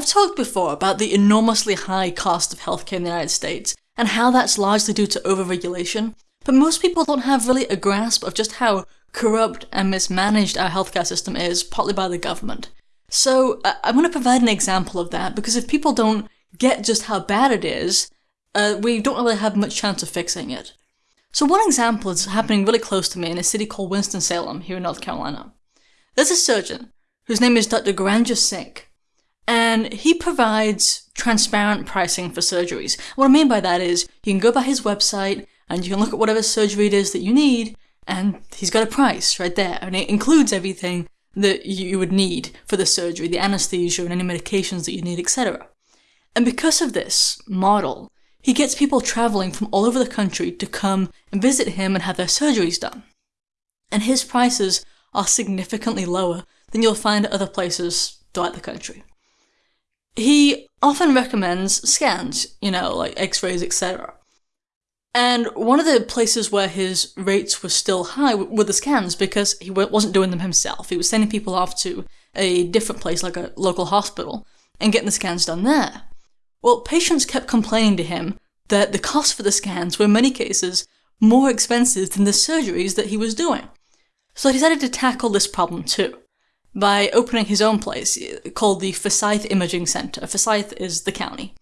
I've talked before about the enormously high cost of healthcare in the United States and how that's largely due to overregulation, but most people don't have really a grasp of just how corrupt and mismanaged our healthcare system is, partly by the government. So I'm going to provide an example of that because if people don't get just how bad it is, uh, we don't really have much chance of fixing it. So one example is happening really close to me in a city called Winston-Salem here in North Carolina. There's a surgeon whose name is Dr. Gurranjit Singh, and he provides transparent pricing for surgeries. What I mean by that is you can go by his website and you can look at whatever surgery it is that you need, and he's got a price right there, and it includes everything that you would need for the surgery, the anesthesia and any medications that you need, etc. And because of this model, he gets people traveling from all over the country to come and visit him and have their surgeries done. And his prices are significantly lower than you'll find at other places throughout the country. He often recommends scans, you know, like x-rays, etc. And one of the places where his rates were still high were the scans because he wasn't doing them himself. He was sending people off to a different place, like a local hospital, and getting the scans done there. Well, patients kept complaining to him that the cost for the scans were in many cases more expensive than the surgeries that he was doing. So he decided to tackle this problem too, by opening his own place called the Forsyth Imaging Center. Forsyth is the county.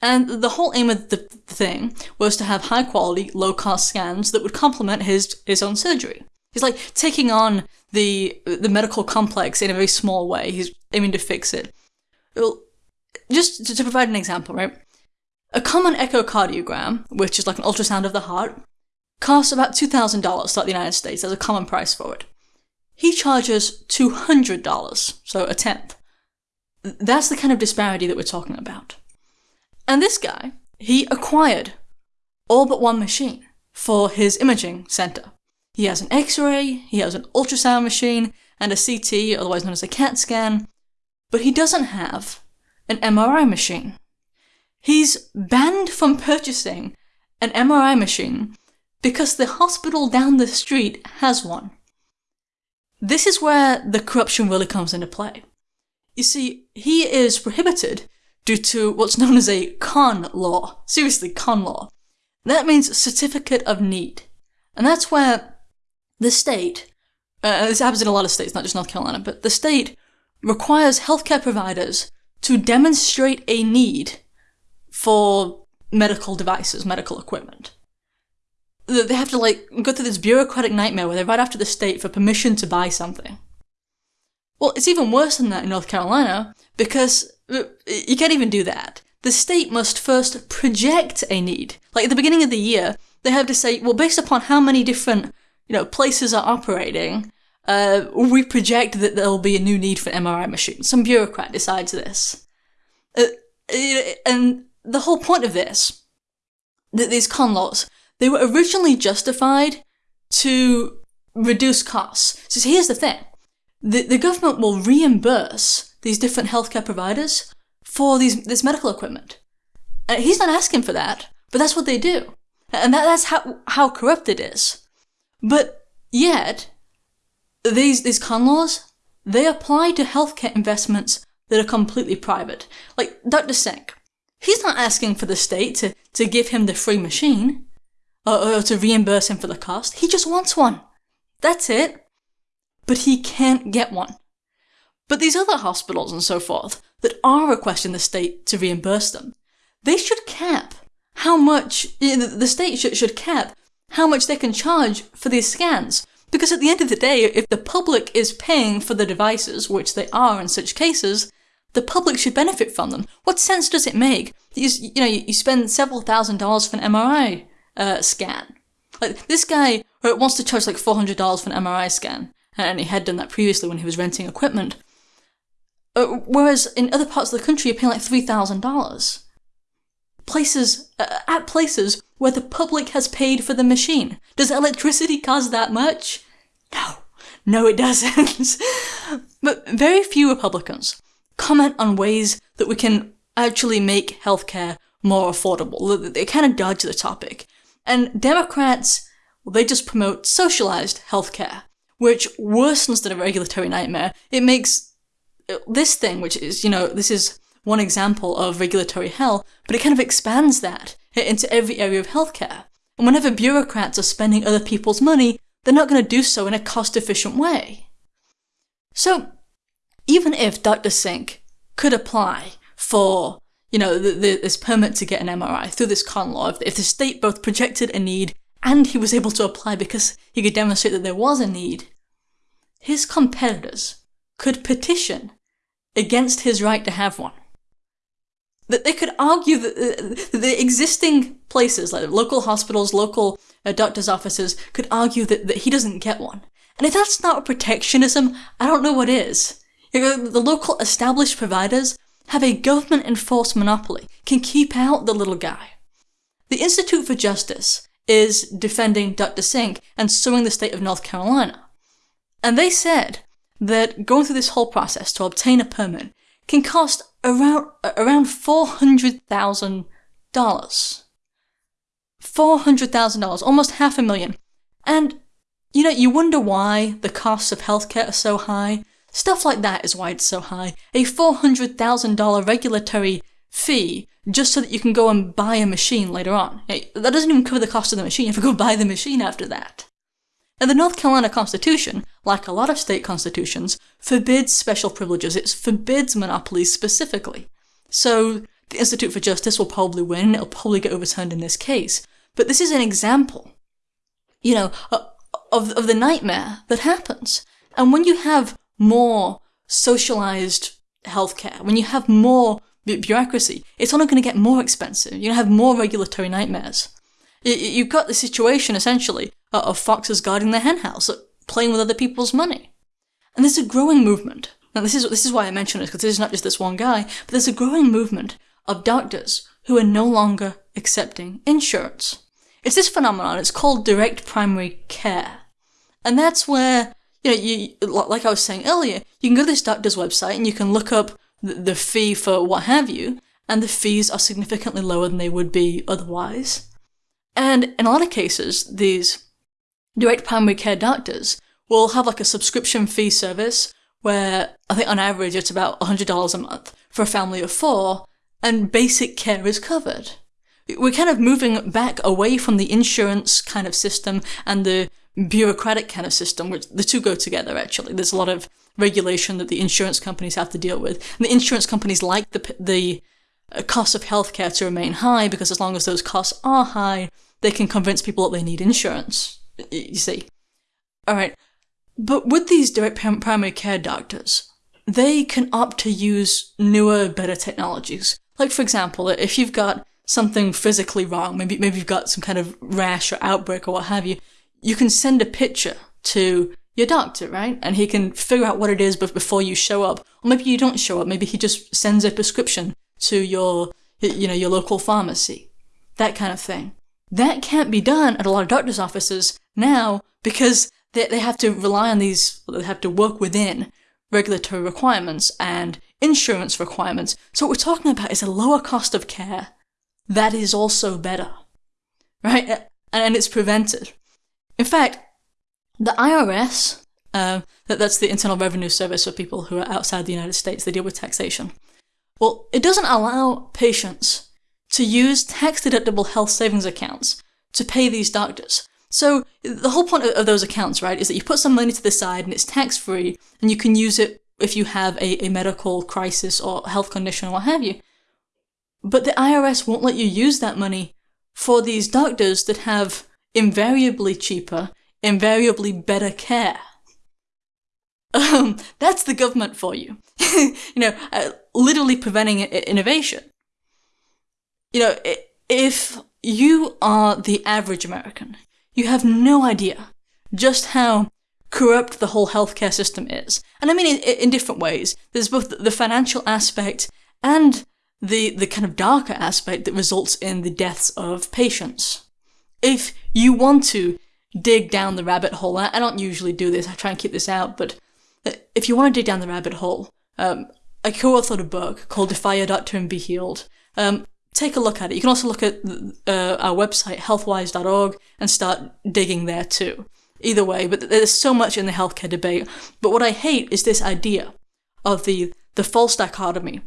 And the whole aim of the thing was to have high quality, low cost scans that would complement his, his own surgery. He's like taking on the, the medical complex in a very small way. He's aiming to fix it. Well, just to, to provide an example, right? A common echocardiogram, which is like an ultrasound of the heart, costs about $2,000 throughout the United States. There's a common price for it. He charges $200, so a tenth. That's the kind of disparity that we're talking about. And this guy, he acquired all but one machine for his imaging center. He has an X-ray, he has an ultrasound machine, and a CT, otherwise known as a CAT scan, but he doesn't have an MRI machine. He's banned from purchasing an MRI machine because the hospital down the street has one. This is where the corruption really comes into play. You see, he is prohibited due to what's known as a con law. Seriously, con law. That means certificate of need. And that's where the state, uh, this happens in a lot of states, not just North Carolina, but the state requires healthcare providers to demonstrate a need for medical devices, medical equipment. They have to like go through this bureaucratic nightmare where they write after the state for permission to buy something. Well, it's even worse than that in North Carolina because you can't even do that. The state must first project a need. Like at the beginning of the year, they have to say, well, based upon how many different, you know, places are operating, uh, we project that there'll be a new need for an MRI machines. Some bureaucrat decides this. Uh, and the whole point of this, that these con laws, they were originally justified to reduce costs. So here's the thing. The, the government will reimburse these different healthcare providers for these this medical equipment. And he's not asking for that, but that's what they do. And that, that's how, how corrupt it is. But yet, these, these con laws, they apply to healthcare investments that are completely private. Like Dr. Singh, he's not asking for the state to, to give him the free machine or, or to reimburse him for the cost. He just wants one. That's it. But he can't get one. But these other hospitals and so forth that are requesting the state to reimburse them, they should cap how much, the state should, should cap how much they can charge for these scans. Because at the end of the day, if the public is paying for the devices, which they are in such cases, the public should benefit from them. What sense does it make you, you know, you spend several thousand dollars for an MRI uh, scan? Like, this guy wants to charge like $400 for an MRI scan, and he had done that previously when he was renting equipment. Uh, whereas in other parts of the country, you're paying like $3,000. Places, uh, at places where the public has paid for the machine. Does electricity cost that much? No. No, it doesn't. but very few Republicans comment on ways that we can actually make healthcare more affordable. They kind of dodge the topic. And Democrats, well, they just promote socialized healthcare, which worsens the regulatory nightmare. It makes uh, this thing, which is, you know, this is one example of regulatory hell, but it kind of expands that into every area of healthcare. And whenever bureaucrats are spending other people's money, they're not going to do so in a cost efficient way. So, even if Dr. Singh could apply for, you know, the, the, this permit to get an MRI through this con law, if, if the state both projected a need and he was able to apply because he could demonstrate that there was a need, his competitors could petition against his right to have one. That they could argue that the, the existing places, like local hospitals, local uh, doctors' offices, could argue that, that he doesn't get one. And if that's not protectionism, I don't know what is. The local established providers have a government enforced monopoly, can keep out the little guy. The Institute for Justice is defending Dr. Singh and suing the state of North Carolina. And they said that going through this whole process to obtain a permit can cost around around four hundred thousand dollars. Four hundred thousand dollars, almost half a million. And you know, you wonder why the costs of healthcare are so high. Stuff like that is why it's so high. A four hundred thousand dollar regulatory fee just so that you can go and buy a machine later on. That doesn't even cover the cost of the machine. You have to go buy the machine after that. And the North Carolina Constitution, like a lot of state constitutions, forbids special privileges. It forbids monopolies specifically. So the Institute for Justice will probably win. It'll probably get overturned in this case. But this is an example, you know, of, of the nightmare that happens. And when you have more socialized healthcare, when you have more bureaucracy, it's only going to get more expensive. You're going to have more regulatory nightmares. You've got the situation, essentially, uh, of foxes guarding their henhouse, uh, playing with other people's money. And there's a growing movement. Now, this is, this is why I mention this, because this is not just this one guy, but there's a growing movement of doctors who are no longer accepting insurance. It's this phenomenon, it's called direct primary care. And that's where, you know, you, like I was saying earlier, you can go to this doctor's website and you can look up the, fee for what have you, and the fees are significantly lower than they would be otherwise. And in a lot of cases, these direct primary care doctors will have like a subscription fee service where I think on average it's about $100 a month for a family of four, and basic care is covered. We're kind of moving back away from the insurance kind of system and the bureaucratic kind of system, which the two go together actually. There's a lot of regulation that the insurance companies have to deal with. And the insurance companies like the, the uh, cost of healthcare to remain high because as long as those costs are high, they can convince people that they need insurance. You see. Alright. But with these direct primary care doctors, they can opt to use newer, better technologies. Like, for example, if you've got something physically wrong, maybe, maybe you've got some kind of rash or outbreak or what have you, you can send a picture to your doctor, right? And he can figure out what it is before you show up. Or maybe you don't show up. Maybe he just sends a prescription to your, you know, your local pharmacy. That kind of thing. That can't be done at a lot of doctor's offices now because they, they have to rely on these, they have to work within regulatory requirements and insurance requirements. So what we're talking about is a lower cost of care that is also better, right? And it's prevented. In fact, the IRS, uh, that, that's the Internal Revenue Service for people who are outside the United States, they deal with taxation. Well, it doesn't allow patients to use tax deductible health savings accounts to pay these doctors. So the whole point of those accounts, right, is that you put some money to the side and it's tax free and you can use it if you have a, a medical crisis or health condition or what have you. But the IRS won't let you use that money for these doctors that have invariably cheaper, invariably better care. Um, that's the government for you. you know, uh, literally preventing innovation. You know, if you are the average American, you have no idea just how corrupt the whole healthcare system is. And I mean in, in different ways. There's both the financial aspect and the, the kind of darker aspect that results in the deaths of patients. If you want to dig down the rabbit hole, I don't usually do this, I try and keep this out, but if you want to dig down the rabbit hole, um, I co-authored a book called Defy Your Doctor and Be Healed. Um, take a look at it. You can also look at uh, our website, healthwyze.org, and start digging there too. Either way, but there's so much in the healthcare debate. But what I hate is this idea of the, the false dichotomy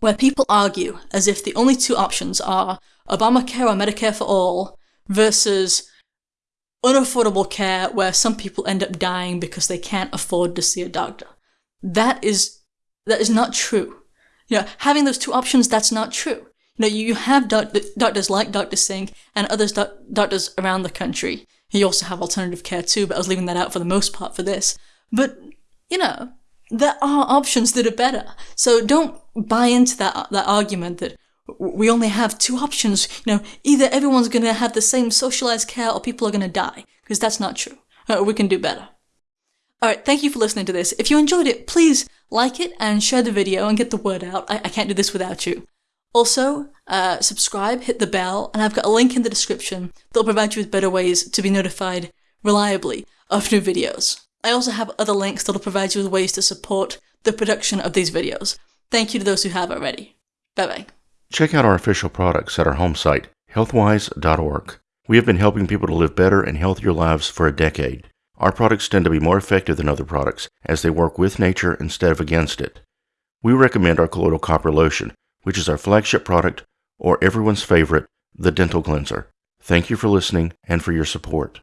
where people argue as if the only two options are Obamacare or Medicare for all versus unaffordable care where some people end up dying because they can't afford to see a doctor. That is that is not true. You know, having those two options, that's not true. You know, you have doc- doctors like Dr. Singh and others doc- doctors around the country. You also have alternative care too, but I was leaving that out for the most part for this. But, you know, there are options that are better. So don't buy into that, that argument that we only have two options. You know, either everyone's going to have the same socialized care or people are going to die, because that's not true. Uh, we can do better. Alright, thank you for listening to this. If you enjoyed it, please like it and share the video and get the word out. I, I can't do this without you. Also, uh, subscribe, hit the bell, and I've got a link in the description that'll provide you with better ways to be notified reliably of new videos. I also have other links that'll provide you with ways to support the production of these videos. Thank you to those who have already. Bye bye. Check out our official products at our home site, healthwyze.org. We have been helping people to live better and healthier lives for a decade. Our products tend to be more effective than other products as they work with nature instead of against it. We recommend our colloidal copper lotion, which is our flagship product, or everyone's favorite, the dental cleanser. Thank you for listening and for your support.